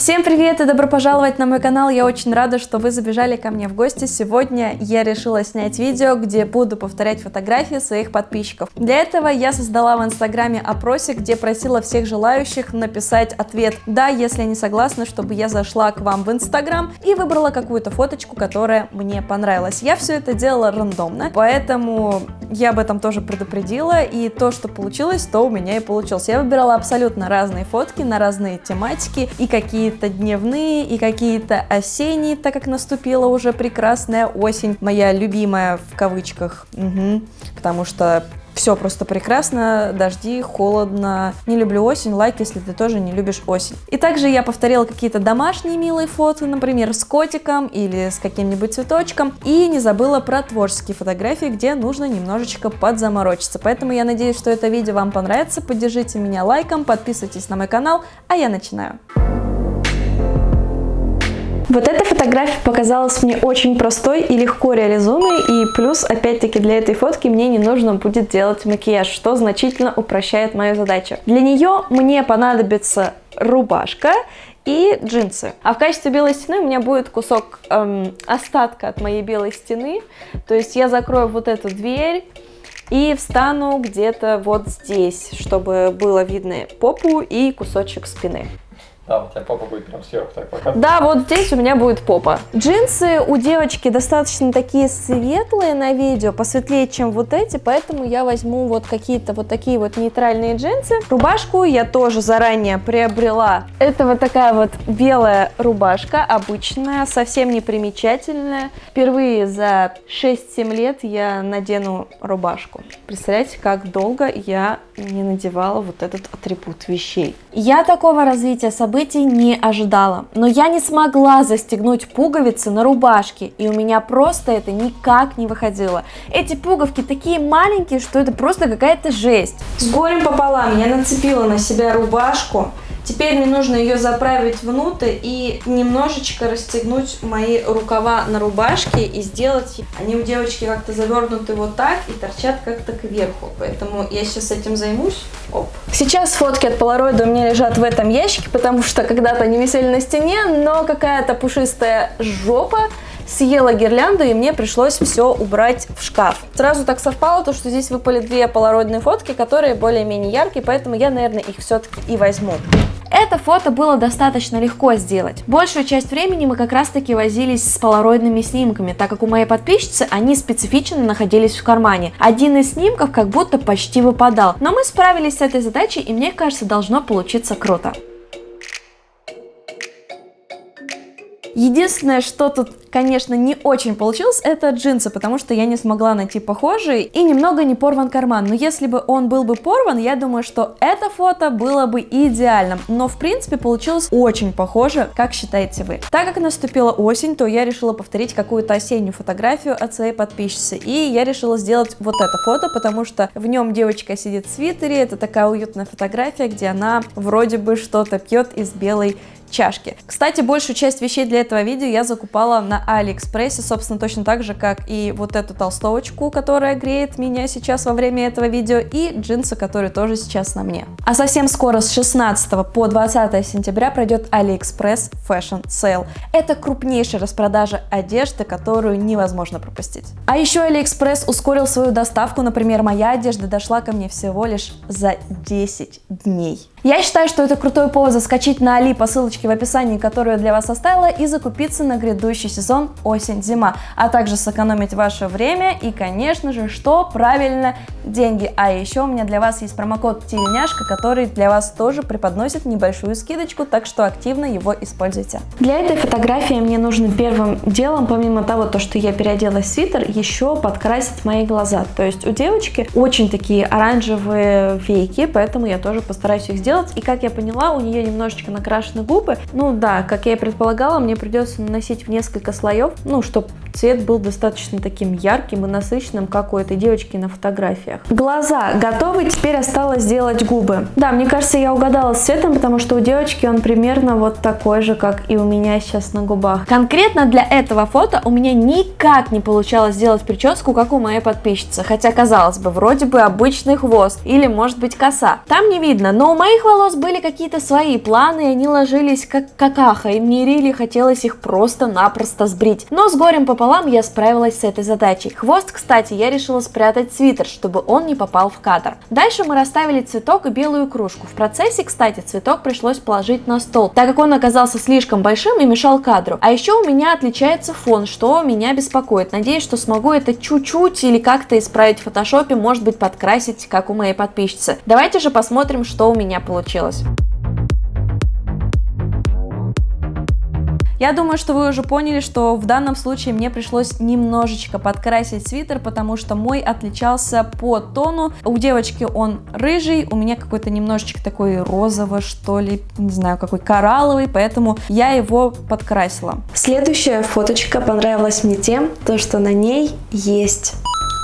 Всем привет и добро пожаловать на мой канал, я очень рада, что вы забежали ко мне в гости. Сегодня я решила снять видео, где буду повторять фотографии своих подписчиков. Для этого я создала в инстаграме опросик, где просила всех желающих написать ответ «Да, если они согласны, чтобы я зашла к вам в инстаграм» и выбрала какую-то фоточку, которая мне понравилась. Я все это делала рандомно, поэтому я об этом тоже предупредила, и то, что получилось, то у меня и получилось. Я выбирала абсолютно разные фотки на разные тематики и какие какие-то дневные и какие-то осенние, так как наступила уже прекрасная осень, моя любимая в кавычках, угу, потому что все просто прекрасно, дожди, холодно. Не люблю осень, лайк, если ты тоже не любишь осень. И также я повторила какие-то домашние милые фото, например, с котиком или с каким-нибудь цветочком. И не забыла про творческие фотографии, где нужно немножечко подзаморочиться. Поэтому я надеюсь, что это видео вам понравится. Поддержите меня лайком, подписывайтесь на мой канал, а я начинаю. Вот эта фотография показалась мне очень простой и легко реализуемой, и плюс, опять-таки, для этой фотки мне не нужно будет делать макияж, что значительно упрощает мою задачу. Для нее мне понадобится рубашка и джинсы. А в качестве белой стены у меня будет кусок эм, остатка от моей белой стены, то есть я закрою вот эту дверь, и встану где-то вот здесь, чтобы было видно попу и кусочек спины. Да, у тебя попа будет прям сверху так показывать. Да, вот здесь у меня будет попа. Джинсы у девочки достаточно такие светлые на видео, посветлее, чем вот эти, поэтому я возьму вот какие-то вот такие вот нейтральные джинсы. Рубашку я тоже заранее приобрела. Это вот такая вот белая рубашка, обычная, совсем не примечательная. Впервые за 6-7 лет я надену рубашку. Представляете, как долго я не надевала вот этот атрибут вещей. Я такого развития событий событий не ожидала. Но я не смогла застегнуть пуговицы на рубашке, и у меня просто это никак не выходило. Эти пуговки такие маленькие, что это просто какая-то жесть. С горем пополам я нацепила на себя рубашку, Теперь мне нужно ее заправить внутрь и немножечко расстегнуть мои рукава на рубашке и сделать... Они у девочки как-то завернуты вот так и торчат как-то кверху. Поэтому я сейчас этим займусь. Оп. Сейчас фотки от полароида у меня лежат в этом ящике, потому что когда-то они висели на стене, но какая-то пушистая жопа съела гирлянду, и мне пришлось все убрать в шкаф. Сразу так совпало, то, что здесь выпали две полароидные фотки, которые более-менее яркие, поэтому я, наверное, их все-таки и возьму. Это фото было достаточно легко сделать. Большую часть времени мы как раз таки возились с полароидными снимками, так как у моей подписчицы они специфично находились в кармане. Один из снимков как будто почти выпадал, но мы справились с этой задачей и мне кажется должно получиться круто. Единственное, что тут, конечно, не очень получилось, это джинсы, потому что я не смогла найти похожие и немного не порван карман. Но если бы он был бы порван, я думаю, что это фото было бы идеальным. Но, в принципе, получилось очень похоже, как считаете вы. Так как наступила осень, то я решила повторить какую-то осеннюю фотографию от своей подписчицы. И я решила сделать вот это фото, потому что в нем девочка сидит в свитере. Это такая уютная фотография, где она вроде бы что-то пьет из белой чашки. Кстати, большую часть вещей для этого видео я закупала на Алиэкспрессе, собственно, точно так же, как и вот эту толстовочку, которая греет меня сейчас во время этого видео, и джинсы, которые тоже сейчас на мне. А совсем скоро с 16 по 20 сентября пройдет Алиэкспресс Fashion Sale. Это крупнейшая распродажа одежды, которую невозможно пропустить. А еще Алиэкспресс ускорил свою доставку, например, моя одежда дошла ко мне всего лишь за 10 дней. Я считаю, что это крутой повод заскочить на Али по ссылочке в описании, которую я для вас оставила, и закупиться на грядущий сезон осень-зима, а также сэкономить ваше время и, конечно же, что правильно, деньги. А еще у меня для вас есть промокод тельняшка, который для вас тоже преподносит небольшую скидочку, так что активно его используйте. Для этой фотографии мне нужно первым делом, помимо того, то, что я переоделась в свитер, еще подкрасить мои глаза. То есть у девочки очень такие оранжевые веки, поэтому я тоже постараюсь их сделать. И как я поняла, у нее немножечко накрашены губы. Ну да, как я и предполагала, мне придется наносить в несколько слоев, ну, чтобы цвет был достаточно таким ярким и насыщенным, как у этой девочки на фотографиях. Глаза готовы, теперь осталось сделать губы. Да, мне кажется, я угадала с цветом, потому что у девочки он примерно вот такой же, как и у меня сейчас на губах. Конкретно для этого фото у меня никак не получалось сделать прическу, как у моей подписчицы, хотя казалось бы, вроде бы обычный хвост или может быть коса. Там не видно, но у моих волос были какие-то свои планы, и они ложились как какаха, и мне рили хотелось их просто-напросто сбрить. Но с горем пополам я справилась с этой задачей. Хвост, кстати, я решила спрятать в свитер, чтобы он не попал в кадр. Дальше мы расставили цветок и белую кружку. В процессе, кстати, цветок пришлось положить на стол, так как он оказался слишком большим и мешал кадру. А еще у меня отличается фон, что меня беспокоит. Надеюсь, что смогу это чуть-чуть или как-то исправить в фотошопе, может быть подкрасить, как у моей подписчицы. Давайте же посмотрим, что у меня получилось. Я думаю, что вы уже поняли, что в данном случае мне пришлось немножечко подкрасить свитер, потому что мой отличался по тону. У девочки он рыжий, у меня какой-то немножечко такой розовый, что ли, не знаю, какой коралловый, поэтому я его подкрасила. Следующая фоточка понравилась мне тем, то, что на ней есть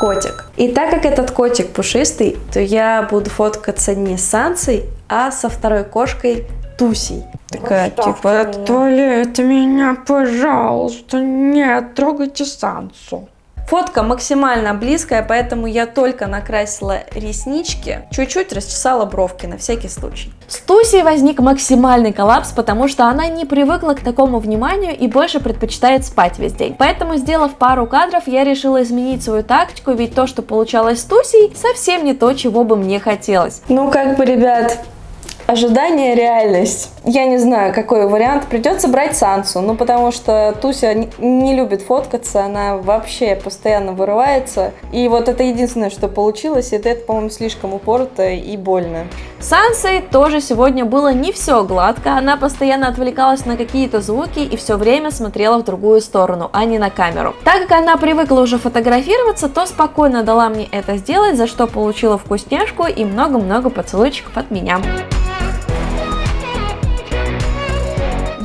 котик. И так как этот котик пушистый, то я буду фоткаться не с Сансой, а со второй кошкой Тусей. Такая, типа, отвалите меня, пожалуйста, нет, трогайте Сансу. Фотка максимально близкая, поэтому я только накрасила реснички, чуть-чуть расчесала бровки на всякий случай. С Тусей возник максимальный коллапс, потому что она не привыкла к такому вниманию и больше предпочитает спать весь день. Поэтому, сделав пару кадров, я решила изменить свою тактику, ведь то, что получалось с Тусей, совсем не то, чего бы мне хотелось. Ну, как бы, ребят, ожидание реальность. Я не знаю, какой вариант. Придется брать Сансу, ну потому что Туся не любит фоткаться, она вообще постоянно вырывается. И вот это единственное, что получилось, это, это по-моему, слишком упорото и больно. Сансой тоже сегодня было не все гладко, она постоянно отвлекалась на какие-то звуки и все время смотрела в другую сторону, а не на камеру. Так как она привыкла уже фотографироваться, то спокойно дала мне это сделать, за что получила вкусняшку и много-много поцелуйчиков от меня.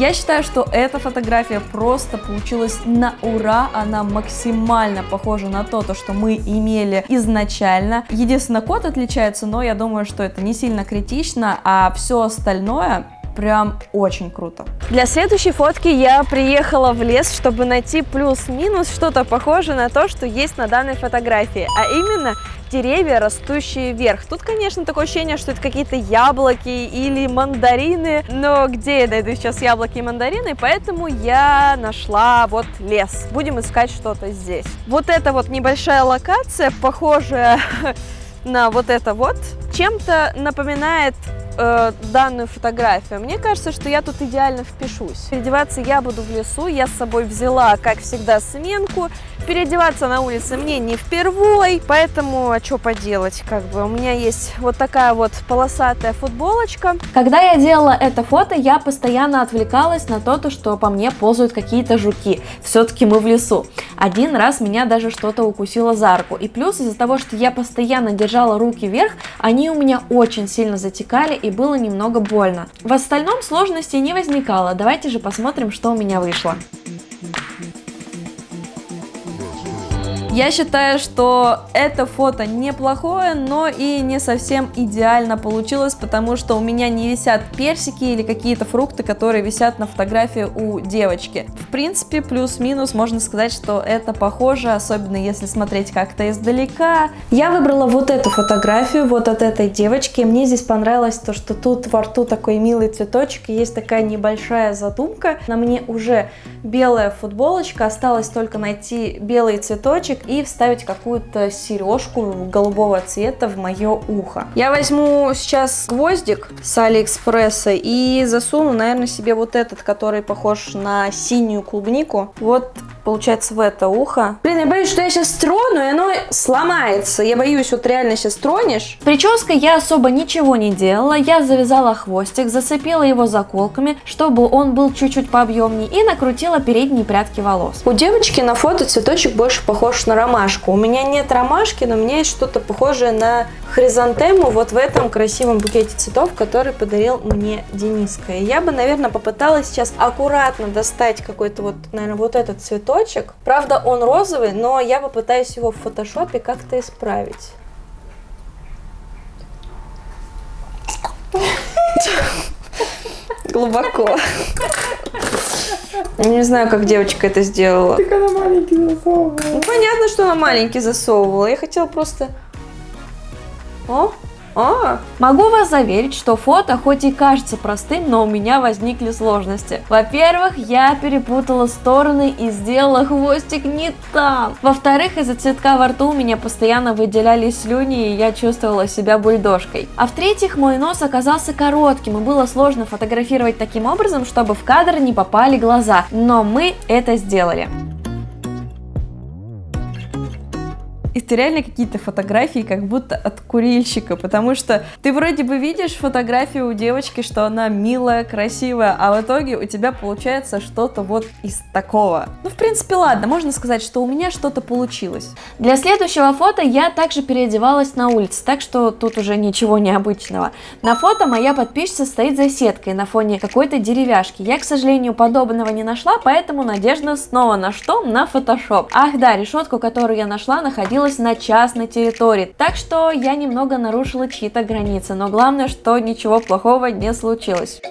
Я считаю, что эта фотография просто получилась на ура, она максимально похожа на то, то, что мы имели изначально. Единственное, код отличается, но я думаю, что это не сильно критично, а все остальное прям очень круто. Для следующей фотки я приехала в лес, чтобы найти плюс-минус что-то похожее на то, что есть на данной фотографии, а именно деревья, растущие вверх. Тут, конечно, такое ощущение, что это какие-то яблоки или мандарины, но где я найду сейчас яблоки и мандарины, поэтому я нашла вот лес. Будем искать что-то здесь. Вот эта вот небольшая локация, похожая на вот это вот, чем-то напоминает э, данную фотографию. Мне кажется, что я тут идеально впишусь. Переодеваться я буду в лесу, я с собой взяла, как всегда, сменку. Переодеваться на улице мне не впервой, поэтому, а что поделать, как бы, у меня есть вот такая вот полосатая футболочка. Когда я делала это фото, я постоянно отвлекалась на то, что по мне ползают какие-то жуки. Все-таки мы в лесу. Один раз меня даже что-то укусило за руку. И плюс из-за того, что я постоянно держала руки вверх, они у меня очень сильно затекали и было немного больно. В остальном сложностей не возникало. Давайте же посмотрим, что у меня вышло. Я считаю, что это фото неплохое, но и не совсем идеально получилось, потому что у меня не висят персики или какие-то фрукты, которые висят на фотографии у девочки. В принципе, плюс-минус можно сказать, что это похоже, особенно если смотреть как-то издалека. Я выбрала вот эту фотографию, вот от этой девочки. Мне здесь понравилось то, что тут во рту такой милый цветочек, есть такая небольшая задумка. На мне уже белая футболочка, осталось только найти белый цветочек и вставить какую-то сережку голубого цвета в мое ухо. Я возьму сейчас гвоздик с Алиэкспресса и засуну, наверное, себе вот этот, который похож на синюю клубнику. Вот получается, в это ухо. Блин, я боюсь, что я сейчас трону, и оно сломается. Я боюсь, вот реально сейчас тронешь. Прической я особо ничего не делала. Я завязала хвостик, зацепила его заколками, чтобы он был чуть-чуть пообъемнее, и накрутила передние прядки волос. У девочки на фото цветочек больше похож на ромашку. У меня нет ромашки, но у меня есть что-то похожее на хризантему вот в этом красивом букете цветов, который подарил мне Дениска. И я бы, наверное, попыталась сейчас аккуратно достать какой-то вот, наверное, вот этот цветок цветочек. Правда, он розовый, но я попытаюсь его в фотошопе как-то исправить. Глубоко. Не знаю, как девочка это сделала. Так она маленький засовывала. Ну, понятно, что она маленький засовывала. Я хотела просто... О, а, могу вас заверить, что фото хоть и кажется простым, но у меня возникли сложности. Во-первых, я перепутала стороны и сделала хвостик не там. Во-вторых, из-за цветка во рту у меня постоянно выделялись слюни, и я чувствовала себя бульдожкой. А в-третьих, мой нос оказался коротким, и было сложно фотографировать таким образом, чтобы в кадр не попали глаза. Но мы это сделали. Это реально какие-то фотографии как будто от курильщика, потому что ты вроде бы видишь фотографию у девочки, что она милая, красивая, а в итоге у тебя получается что-то вот из такого. Ну, в принципе, ладно, можно сказать, что у меня что-то получилось. Для следующего фото я также переодевалась на улице, так что тут уже ничего необычного. На фото моя подписчица стоит за сеткой на фоне какой-то деревяшки. Я, к сожалению, подобного не нашла, поэтому надежда снова на что? На фотошоп. Ах да, решетку, которую я нашла, находилась находилась на частной территории, так что я немного нарушила чьи-то границы, но главное, что ничего плохого не случилось.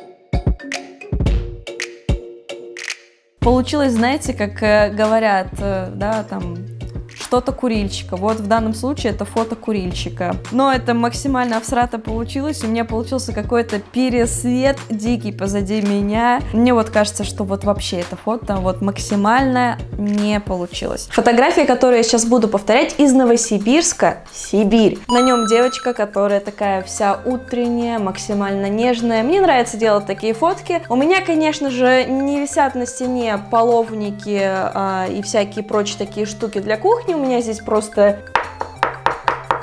Получилось, знаете, как э, говорят, э, да, там что-то курильщика. Вот в данном случае это фото курильщика. Но это максимально абстрактно получилось. У меня получился какой-то пересвет дикий позади меня. Мне вот кажется, что вот вообще это фото вот максимально не получилось. Фотография, которую я сейчас буду повторять, из Новосибирска, Сибирь. На нем девочка, которая такая вся утренняя, максимально нежная. Мне нравится делать такие фотки. У меня, конечно же, не висят на стене половники а, и всякие прочие такие штуки для кухни меня здесь просто...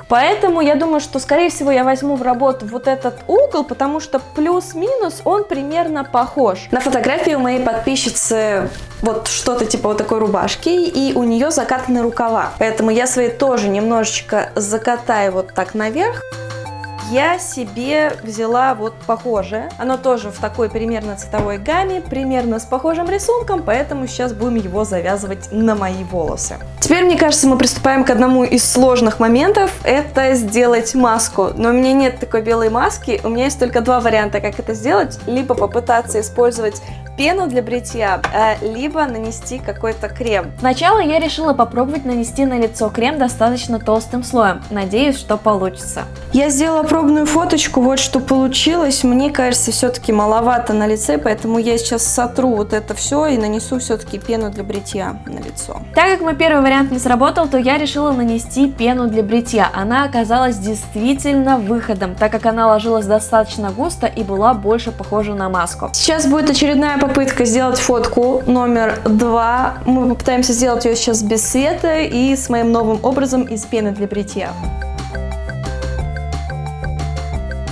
Поэтому я думаю, что, скорее всего, я возьму в работу вот этот угол, потому что плюс-минус он примерно похож. На фотографии у моей подписчицы вот что-то типа вот такой рубашки, и у нее закатаны рукава. Поэтому я свои тоже немножечко закатаю вот так наверх я себе взяла вот похожее. Оно тоже в такой примерно цветовой гамме, примерно с похожим рисунком, поэтому сейчас будем его завязывать на мои волосы. Теперь, мне кажется, мы приступаем к одному из сложных моментов, это сделать маску. Но у меня нет такой белой маски, у меня есть только два варианта, как это сделать. Либо попытаться использовать пену для бритья, э, либо нанести какой-то крем. Сначала я решила попробовать нанести на лицо крем достаточно толстым слоем. Надеюсь, что получится. Я сделала пробную фоточку, вот что получилось. Мне кажется, все-таки маловато на лице, поэтому я сейчас сотру вот это все и нанесу все-таки пену для бритья на лицо. Так как мой первый вариант не сработал, то я решила нанести пену для бритья. Она оказалась действительно выходом, так как она ложилась достаточно густо и была больше похожа на маску. Сейчас будет очередная попытка сделать фотку номер два. Мы попытаемся сделать ее сейчас без света и с моим новым образом из пены для бритья.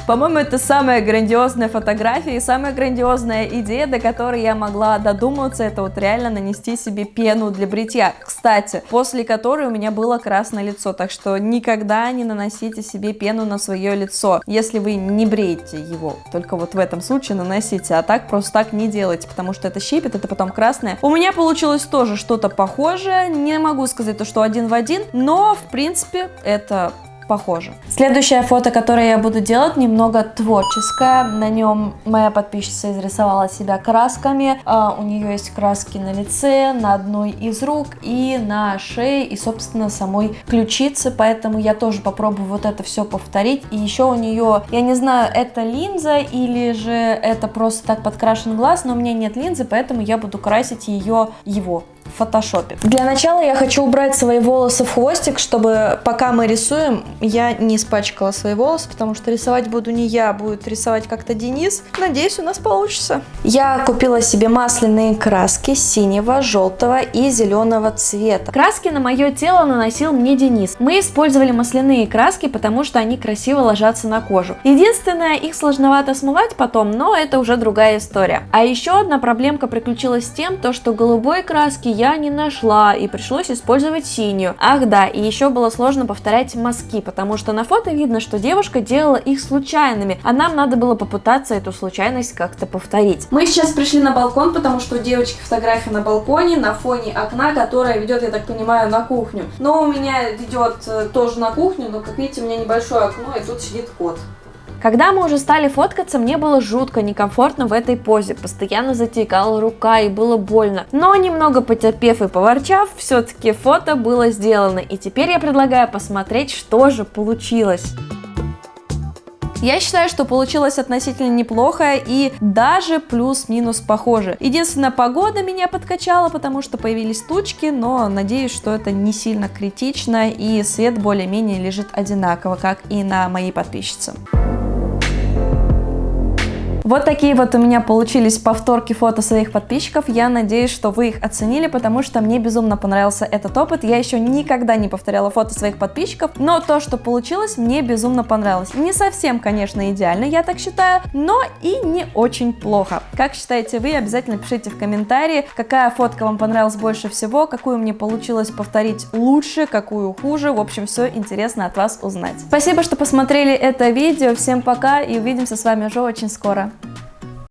По-моему, это самая грандиозная фотография и самая грандиозная идея, до которой я могла додуматься, это вот реально нанести себе пену для бритья. Кстати, после которой у меня было красное лицо, так что никогда не наносите себе пену на свое лицо, если вы не бреете его. Только вот в этом случае наносите, а так просто так не делайте, потому что это щипет, это потом красное. У меня получилось тоже что-то похожее, не могу сказать то, что один в один, но в принципе это похоже. Следующее фото, которое я буду делать, немного творческое. На нем моя подписчица изрисовала себя красками. Uh, у нее есть краски на лице, на одной из рук и на шее, и, собственно, самой ключице. Поэтому я тоже попробую вот это все повторить. И еще у нее, я не знаю, это линза или же это просто так подкрашен глаз, но у меня нет линзы, поэтому я буду красить ее, его в фотошопе. Для начала я хочу убрать свои волосы в хвостик, чтобы пока мы рисуем, я не испачкала свои волосы, потому что рисовать буду не я, будет рисовать как-то Денис. Надеюсь, у нас получится. Я купила себе масляные краски синего, желтого и зеленого цвета. Краски на мое тело наносил мне Денис. Мы использовали масляные краски, потому что они красиво ложатся на кожу. Единственное, их сложновато смывать потом, но это уже другая история. А еще одна проблемка приключилась с тем, то, что голубой краски я я не нашла и пришлось использовать синюю. Ах да, и еще было сложно повторять мазки, потому что на фото видно, что девушка делала их случайными, а нам надо было попытаться эту случайность как-то повторить. Мы сейчас пришли на балкон, потому что у девочки фотография на балконе на фоне окна, которая ведет, я так понимаю, на кухню. Но у меня ведет э, тоже на кухню, но как видите, у меня небольшое окно, и тут сидит кот. Когда мы уже стали фоткаться, мне было жутко некомфортно в этой позе, постоянно затекала рука и было больно. Но немного потерпев и поворчав, все-таки фото было сделано, и теперь я предлагаю посмотреть, что же получилось. Я считаю, что получилось относительно неплохо и даже плюс-минус похоже. Единственная погода меня подкачала, потому что появились тучки, но надеюсь, что это не сильно критично и свет более-менее лежит одинаково, как и на моей подписчице. Вот такие вот у меня получились повторки фото своих подписчиков. Я надеюсь, что вы их оценили, потому что мне безумно понравился этот опыт. Я еще никогда не повторяла фото своих подписчиков, но то, что получилось, мне безумно понравилось. Не совсем, конечно, идеально, я так считаю, но и не очень плохо. Как считаете вы, обязательно пишите в комментарии, какая фотка вам понравилась больше всего, какую мне получилось повторить лучше, какую хуже. В общем, все интересно от вас узнать. Спасибо, что посмотрели это видео. Всем пока и увидимся с вами уже очень скоро. Bye.